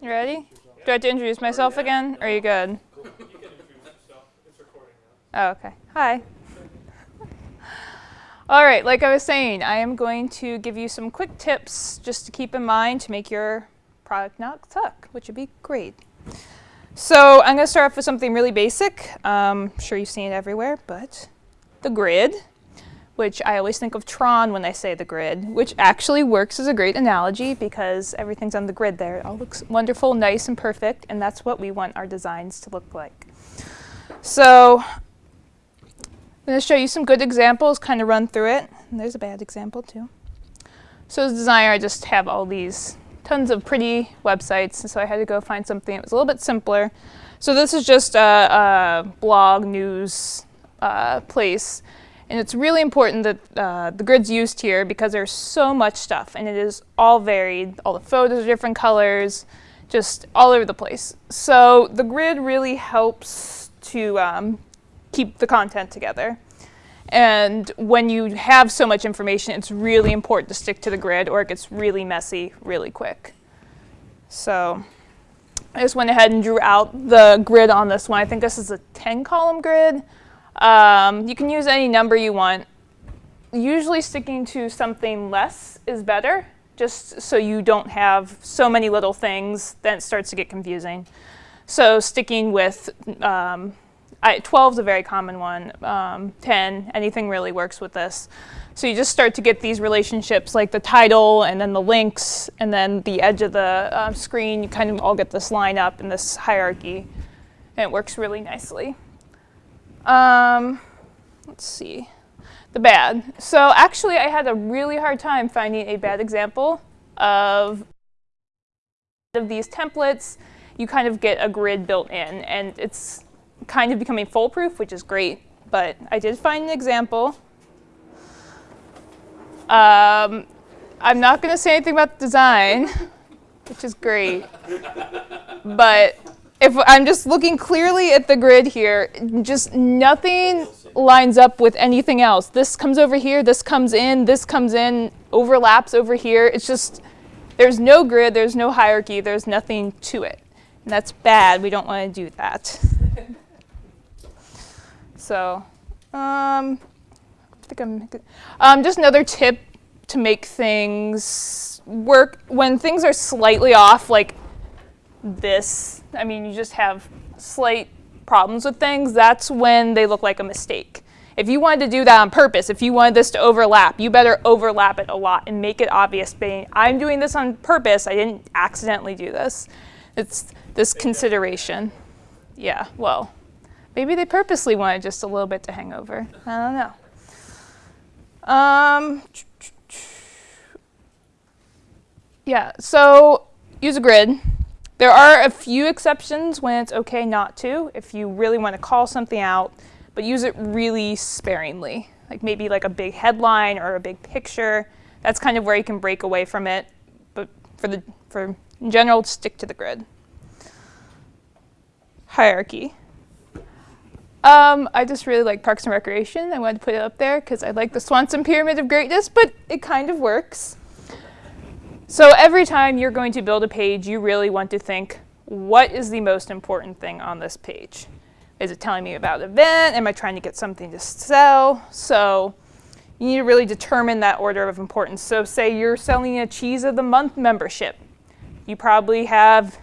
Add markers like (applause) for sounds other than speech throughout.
You ready? Do I have to introduce myself again? Or are you good? Oh, okay. Hi. All right, like I was saying, I am going to give you some quick tips just to keep in mind to make your product not suck, which would be great. So I'm going to start off with something really basic. Um, I'm sure you've seen it everywhere, but the grid, which I always think of Tron when I say the grid, which actually works as a great analogy because everything's on the grid there. It all looks wonderful, nice, and perfect, and that's what we want our designs to look like. So I'm going to show you some good examples, kind of run through it. And there's a bad example too. So as a designer, I just have all these tons of pretty websites, and so I had to go find something that was a little bit simpler. So this is just a, a blog news uh, place, and it's really important that uh, the grid's used here because there's so much stuff, and it is all varied. All the photos are different colors, just all over the place. So the grid really helps to um, keep the content together. And when you have so much information, it's really important to stick to the grid or it gets really messy really quick. So I just went ahead and drew out the grid on this one. I think this is a 10 column grid. Um, you can use any number you want. Usually sticking to something less is better, just so you don't have so many little things, then it starts to get confusing. So sticking with um, I, 12 is a very common one. Um, 10, anything really works with this. So you just start to get these relationships like the title and then the links and then the edge of the uh, screen. You kind of all get this line up in this hierarchy. And it works really nicely. Um, let's see. The bad. So actually I had a really hard time finding a bad example of, of these templates. You kind of get a grid built in and it's kind of becoming foolproof, which is great. But I did find an example. Um, I'm not going to say anything about the design, (laughs) which is great. but if I'm just looking clearly at the grid here, just nothing lines up with anything else. This comes over here, this comes in, this comes in, overlaps over here. It's just, there's no grid, there's no hierarchy, there's nothing to it. And that's bad, we don't want to do that. (laughs) So um, I think I'm um, just another tip to make things work when things are slightly off like this. I mean, you just have slight problems with things. That's when they look like a mistake. If you wanted to do that on purpose, if you wanted this to overlap, you better overlap it a lot and make it obvious. Being, I'm doing this on purpose. I didn't accidentally do this. It's this consideration. Yeah, well, Maybe they purposely wanted just a little bit to hang over. I don't know. Um, (tsk) yeah, so use a grid. There are a few exceptions when it's okay not to, if you really want to call something out, but use it really sparingly. Like maybe like a big headline or a big picture. That's kind of where you can break away from it. But for the for in general, stick to the grid. Hierarchy. Um, I just really like Parks and Recreation. I wanted to put it up there because I like the Swanson Pyramid of Greatness, but it kind of works. So every time you're going to build a page, you really want to think, what is the most important thing on this page? Is it telling me about an event? Am I trying to get something to sell? So you need to really determine that order of importance. So say you're selling a Cheese of the Month membership. You probably have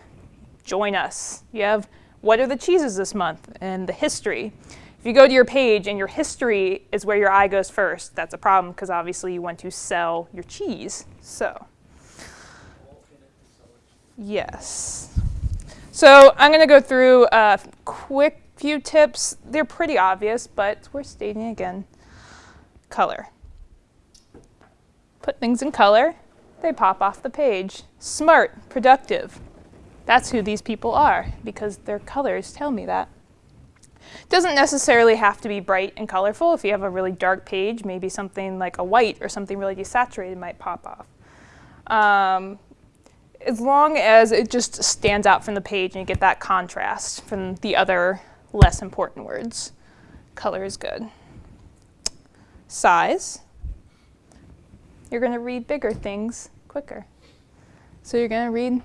Join Us. You have what are the cheeses this month and the history. If you go to your page and your history is where your eye goes first, that's a problem because obviously you want to sell your cheese. So, yes. So I'm going to go through a quick few tips. They're pretty obvious, but we're stating again. Color. Put things in color. They pop off the page. Smart, productive. That's who these people are, because their colors tell me that. Doesn't necessarily have to be bright and colorful. If you have a really dark page, maybe something like a white or something really desaturated might pop off. Um, as long as it just stands out from the page and you get that contrast from the other less important words, color is good. Size. You're going to read bigger things quicker. So you're going to read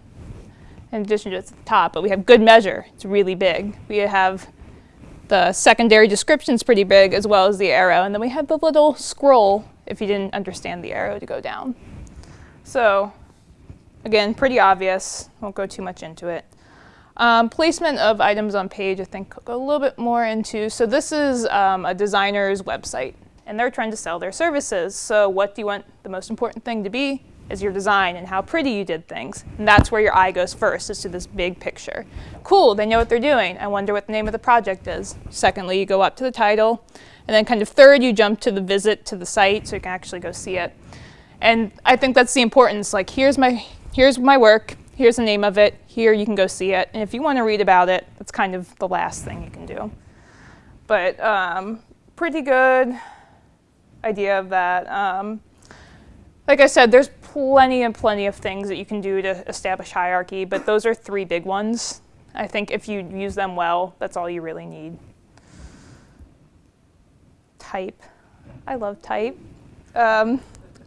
in addition to at the top, but we have good measure. It's really big. We have the secondary description's pretty big as well as the arrow. And then we have the little scroll if you didn't understand the arrow to go down. So again, pretty obvious. Won't go too much into it. Um, placement of items on page, I think go a little bit more into. So this is um, a designer's website, and they're trying to sell their services. So what do you want the most important thing to be? is your design and how pretty you did things. And that's where your eye goes first, is to this big picture. Cool, they know what they're doing. I wonder what the name of the project is. Secondly, you go up to the title. And then kind of third, you jump to the visit to the site so you can actually go see it. And I think that's the importance. Like, here's my, here's my work. Here's the name of it. Here you can go see it. And if you want to read about it, that's kind of the last thing you can do. But um, pretty good idea of that. Um, like I said, there's plenty and plenty of things that you can do to establish hierarchy, but those are three big ones. I think if you use them well, that's all you really need. Type. I love type. Um,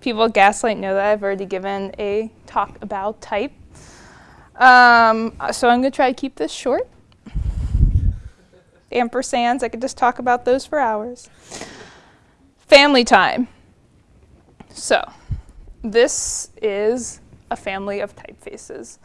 people at Gaslight know that I've already given a talk about type. Um, so I'm going to try to keep this short. (laughs) Ampersands, I could just talk about those for hours. Family time. So this is a family of typefaces.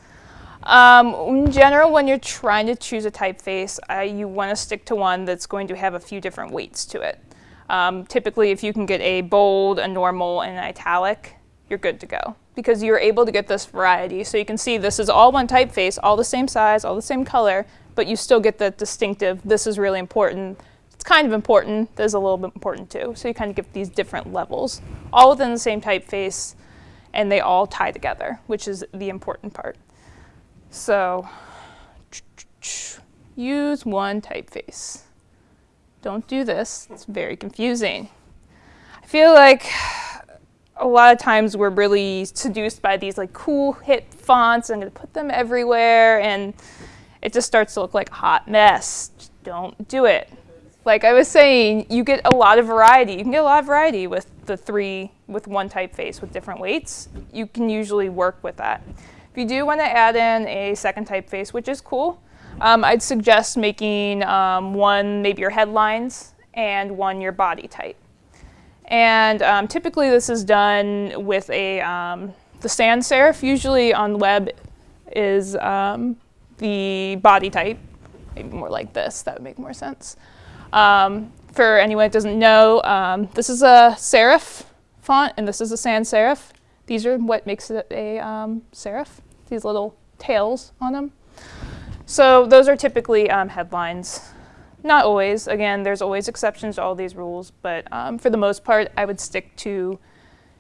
Um, in general, when you're trying to choose a typeface, uh, you want to stick to one that's going to have a few different weights to it. Um, typically, if you can get a bold, a normal, and an italic, you're good to go because you're able to get this variety. So you can see this is all one typeface, all the same size, all the same color, but you still get the distinctive, this is really important, it's kind of important, this is a little bit important too. So you kind of get these different levels, all within the same typeface, and they all tie together, which is the important part. So (tsk) use one typeface. Don't do this, it's very confusing. I feel like a lot of times we're really seduced by these like cool hit fonts. I'm gonna put them everywhere and it just starts to look like a hot mess. Just don't do it. Like I was saying, you get a lot of variety. You can get a lot of variety with the three with one typeface with different weights, you can usually work with that. If you do want to add in a second typeface, which is cool, um, I'd suggest making um, one maybe your headlines and one your body type. And um, typically this is done with a, um, the sans serif usually on the web is um, the body type, maybe more like this, that would make more sense. Um, for anyone that doesn't know, this is a serif font, and this is a sans serif. These are what makes it a serif, these little tails on them. So those are typically um, headlines. Not always. Again, there's always exceptions to all these rules, but um, for the most part, I would stick to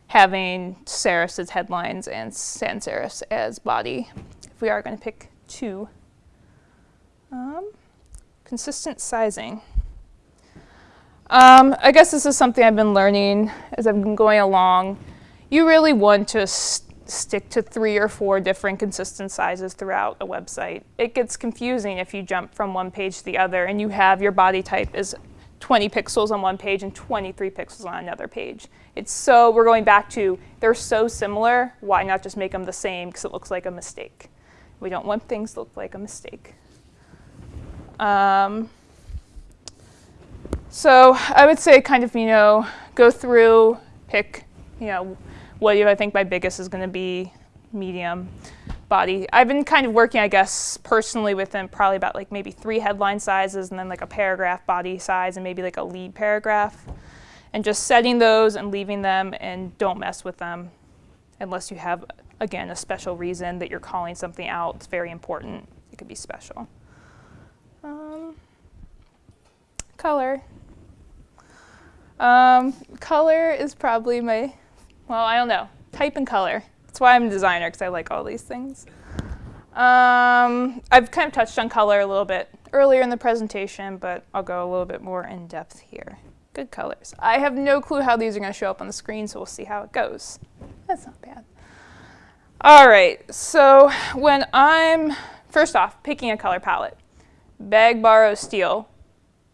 having serifs as headlines and sans serifs as body. If we are going to pick two. Um, consistent sizing. Um, I guess this is something I've been learning as I've been going along. You really want to stick to three or four different consistent sizes throughout a website. It gets confusing if you jump from one page to the other and you have your body type is 20 pixels on one page and 23 pixels on another page. It's so, we're going back to, they're so similar, why not just make them the same because it looks like a mistake. We don't want things to look like a mistake. Um, so I would say kind of, you know, go through, pick, you know, what I think my biggest is going to be, medium, body. I've been kind of working, I guess, personally with them probably about like maybe three headline sizes and then like a paragraph body size and maybe like a lead paragraph. And just setting those and leaving them and don't mess with them unless you have, again, a special reason that you're calling something out. It's very important. It could be special. Um, color. Um, color is probably my, well, I don't know, type and color. That's why I'm a designer, because I like all these things. Um, I've kind of touched on color a little bit earlier in the presentation, but I'll go a little bit more in depth here. Good colors. I have no clue how these are going to show up on the screen, so we'll see how it goes. That's not bad. All right, so when I'm, first off, picking a color palette, beg, borrow, steal,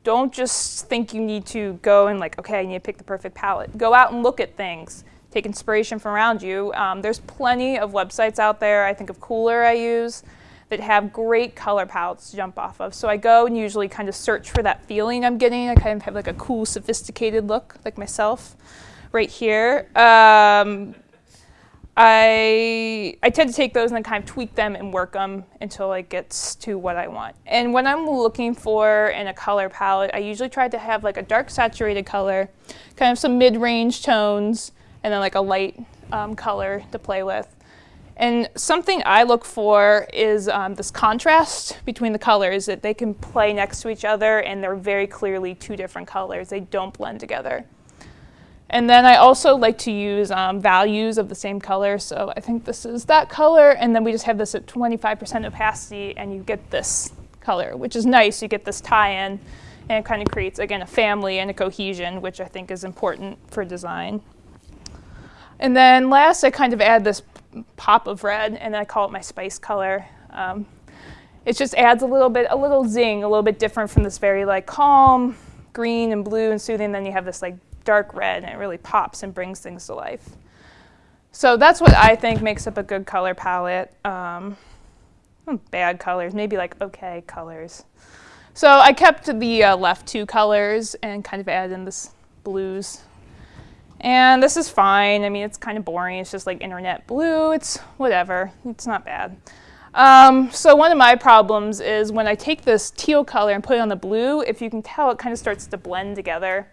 don't just think you need to go and like, okay, I need to pick the perfect palette. Go out and look at things. Take inspiration from around you. Um, there's plenty of websites out there. I think of Kuler I use that have great color palettes to jump off of. So I go and usually kind of search for that feeling I'm getting. I kind of have like a cool, sophisticated look, like myself, right here. Um, I, I tend to take those and then kind of tweak them and work them until it gets to what I want. And when I'm looking for in a color palette, I usually try to have like a dark saturated color, kind of some mid-range tones, and then like a light um, color to play with. And something I look for is um, this contrast between the colors, that they can play next to each other and they're very clearly two different colors. They don't blend together. And then I also like to use um, values of the same color. So I think this is that color, and then we just have this at 25% opacity, and you get this color, which is nice. You get this tie-in, and it kind of creates, again, a family and a cohesion, which I think is important for design. And then last, I kind of add this pop of red, and I call it my spice color. Um, it just adds a little bit, a little zing, a little bit different from this very like calm green and blue and soothing. Then you have this like dark red and it really pops and brings things to life. So that's what I think makes up a good color palette. Um, hmm, bad colors, maybe like okay colors. So I kept the uh, left two colors and kind of added in this blues. And this is fine. I mean, it's kind of boring. It's just like internet blue. It's whatever. It's not bad. Um, so one of my problems is when I take this teal color and put it on the blue, if you can tell, it kind of starts to blend together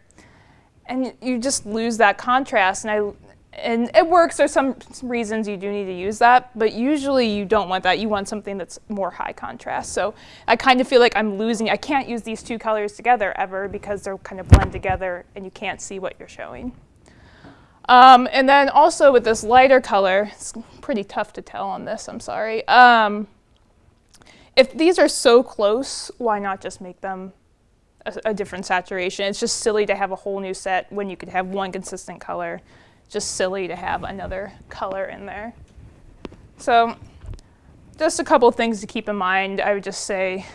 and you just lose that contrast. And I, and it works. There's some reasons you do need to use that, but usually you don't want that. You want something that's more high contrast. So I kind of feel like I'm losing. I can't use these two colors together ever because they're kind of blend together and you can't see what you're showing. Um, and then also with this lighter color, it's pretty tough to tell on this, I'm sorry. Um, if these are so close, why not just make them a, a, different saturation. It's just silly to have a whole new set when you could have one consistent color. Just silly to have another color in there. So just a couple things to keep in mind. I would just say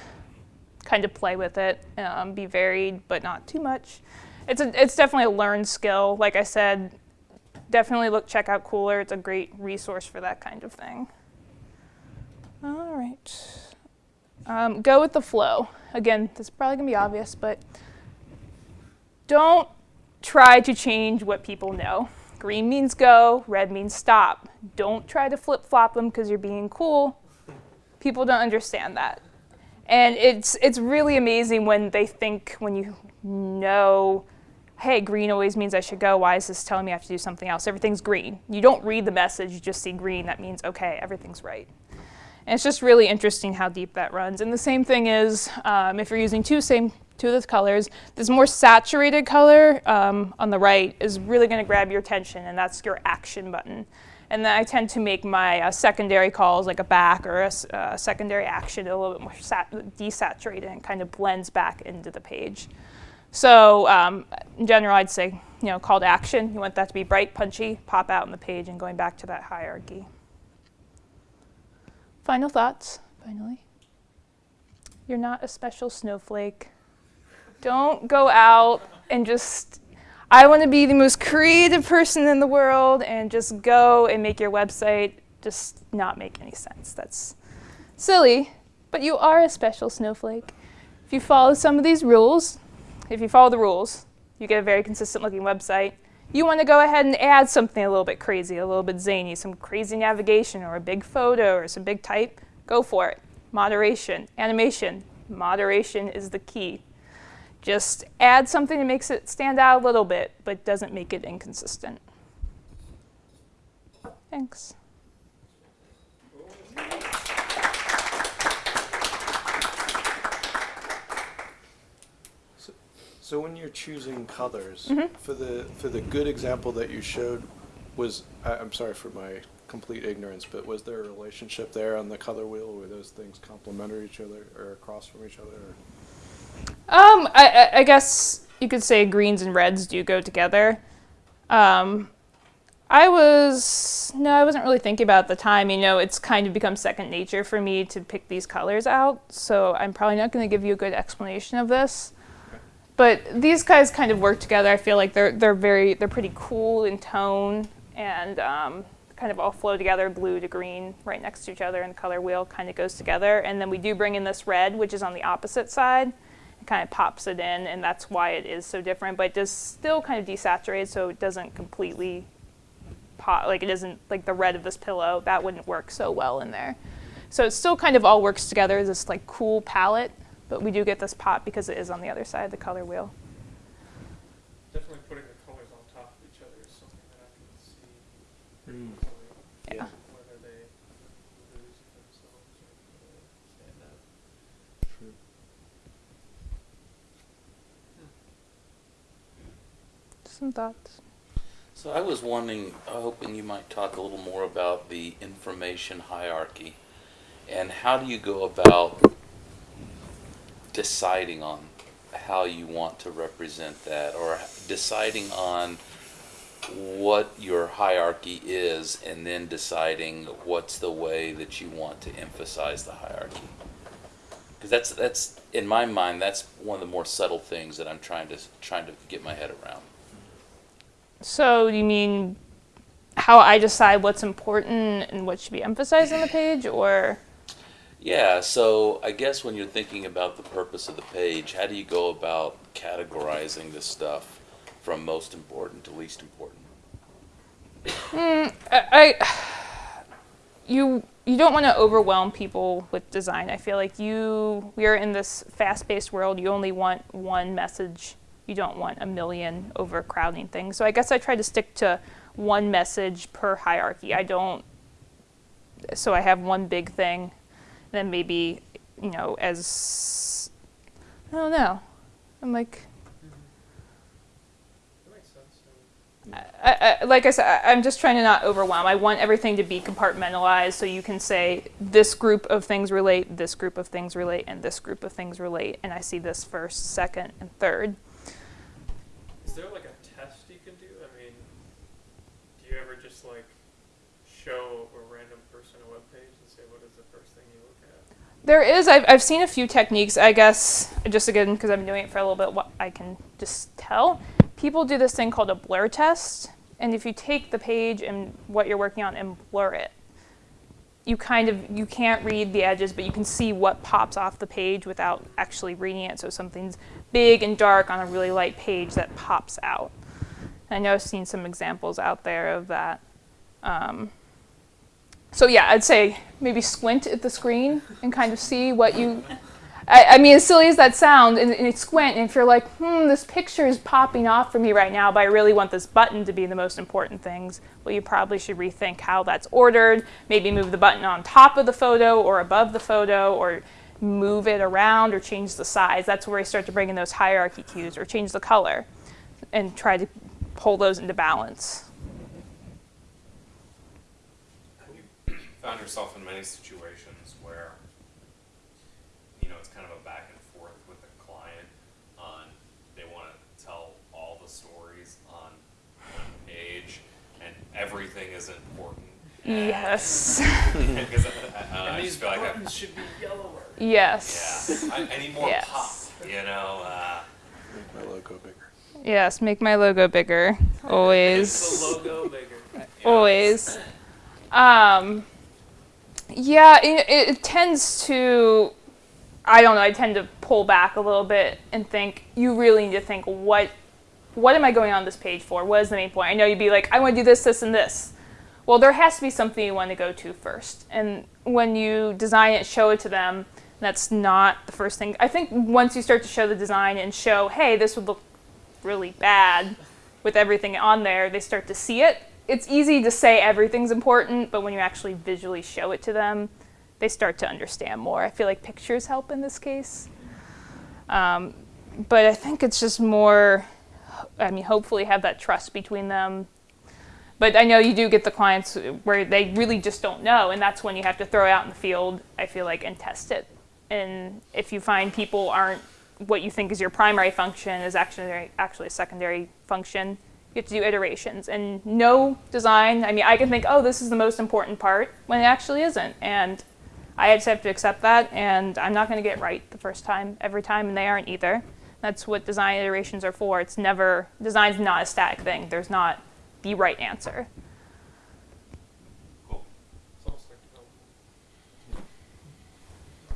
kind of play with it, um, be varied, but not too much. It's, a, it's definitely a learned skill. Like I said, definitely look, check out Kuler. It's a great resource for that kind of thing. All right. Um, go with the flow. Again, this is probably going to be obvious, but don't try to change what people know. Green means go, red means stop. Don't try to flip-flop them because you're being cool. People don't understand that. And it's, it's really amazing when they think, when you know, hey, green always means I should go. Why is this telling me I have to do something else? Everything's green. You don't read the message, you just see green. That means, okay, everything's right. And it's just really interesting how deep that runs. And the same thing is um, if you're using two same two of the colors, this more saturated color um, on the right is really going to grab your attention, and that's your action button. And then I tend to make my uh, secondary calls like a back or a uh, secondary action a little bit more desaturated and kind of blends back into the page. So um, in general, I'd say, you know, call to action. You want that to be bright, punchy, pop out on the page, and going back to that hierarchy. Final thoughts, finally. You're not a special snowflake. Don't go out and just, I want to be the most creative person in the world and just go and make your website just not make any sense. That's silly, but you are a special snowflake. If you follow some of these rules, if you follow the rules, you get a very consistent looking website you want to go ahead and add something a little bit crazy, a little bit zany, some crazy navigation or a big photo or some big type, go for it. Moderation, animation, moderation is the key. Just add something that makes it stand out a little bit, but doesn't make it inconsistent. Thanks. So when you're choosing colors, Mhm. for the for the good example that you showed, was I, I'm sorry for my complete ignorance, but was there a relationship there on the color wheel? Were those things complementary each other or across from each other? Or? Um, I, I guess you could say greens and reds do go together. Um, I was, no, I wasn't really thinking about it at the time. You know, it's kind of become second nature for me to pick these colors out. So I'm probably not going to give you a good explanation of this. But these guys kind of work together. I feel like they're they're very they're pretty cool in tone and um, kind of all flow together, blue to green, right next to each other, and the color wheel kind of goes together. And then we do bring in this red, which is on the opposite side. It kind of pops it in, and that's why it is so different. But it does still kind of desaturate, so it doesn't completely pop, like it isn't like the red of this pillow. That wouldn't work so well in there. So it still kind of all works together, this like cool palette, but we do get this pop because it is on the other side of the color wheel. Definitely putting the colors on top of each other is something that I can see Mm. easily. Yeah. Whether they lose themselves or whether they stand out. Some thoughts? So I was wondering, hoping you might talk a little more about the information hierarchy and how do you go about deciding on how you want to represent that or deciding on what your hierarchy is and then deciding what's the way that you want to emphasize the hierarchy. Because that's that's in my mind that's one of the more subtle things that I'm trying to trying to get my head around. So you mean how I decide what's important and what should be emphasized on the page, or Yeah, so I guess when you're thinking about the purpose of the page, how do you go about categorizing this stuff from most important to least important? Mm, I, I you you don't want to overwhelm people with design. I feel like you we are in this fast-paced world. You only want one message. You don't want a million overcrowding things. So I guess I try to stick to one message per hierarchy. I don't. So I have one big thing, then maybe you know as I don't know. I'm like I, I, like I said, I, I'm just trying to not overwhelm. I want everything to be compartmentalized so you can say this group of things relate, this group of things relate, and this group of things relate. And I see this first, second, and third. Is there like a test you can do? I mean, do you ever just like show a random person a web page and say what is the first thing you look at? There is, I've, I've seen a few techniques, I guess, just again, because I've been doing it for a little bit, what I can just tell. People do this thing called a blur test. And if you take the page and what you're working on and blur it, you kind of you can't read the edges, but you can see what pops off the page without actually reading it. So something's big and dark on a really light page that pops out. I know I've seen some examples out there of that. Um, so yeah, I'd say maybe squint at the screen and kind of see what you. I, I mean, as silly as that sounds, and, and squint, and if you're like, hmm, this picture is popping off for me right now, but I really want this button to be the most important things, well, you probably should rethink how that's ordered. Maybe move the button on top of the photo or above the photo, or move it around or change the size. That's where you start to bring in those hierarchy cues, or change the color, and try to pull those into balance. Have you found yourself in many situations where, you know, it's kind of a back and forth with the client on they want to tell all the stories on one page and everything is important? Yes. Because (laughs) I, I just feel like I, buttons should be yellower. yes. yeah, I, I need more Yes. pop, you know? Uh, Make my logo bigger. Yes, make my logo bigger. Make the Always. logo bigger. Always. Um, yeah, it, it tends to. I don't know. I tend to pull back a little bit and think you really need to think what what am I going on this page for? What is the main point? I know you'd be like, I want to do this, this, and this. Well, there has to be something you want to go to first. And when you design it, show it to them. That's not the first thing. I think once you start to show the design and show, hey, this would look really bad with everything on there, they start to see it. It's easy to say everything's important, but when you actually visually show it to them, they start to understand more. I feel like pictures help in this case. Um, but I think it's just more, I mean, hopefully have that trust between them. But I know you do get the clients where they really just don't know, and that's when you have to throw it out in the field, I feel like, and test it. And if you find people aren't what you think is your primary function is actually actually a secondary function, you have to do iterations. And no design, I mean, I can think, oh, this is the most important part, when it actually isn't. And I just have to accept that, and I'm not going to get right the first time, every time, and they aren't either. That's what design iterations are for. It's never, design's not a static thing. There's not the right answer.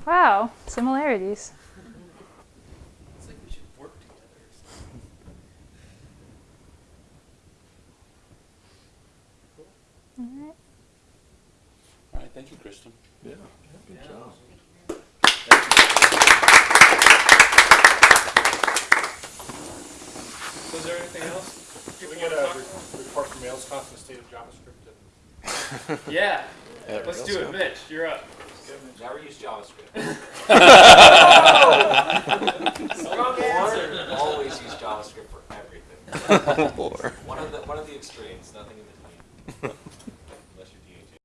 Wow, similarities. Thank you, Kristen. Yeah, good Yeah. job. So is there anything else? Can we get a re- report from Ailscon on the state of JavaScript? and- (laughs) Yeah, Yeah, let's do it, soon. Mitch. You're up. Never use JavaScript. (laughs) Strong answer. Always use JavaScript for everything. (laughs) Or. One of the one of the extremes, nothing in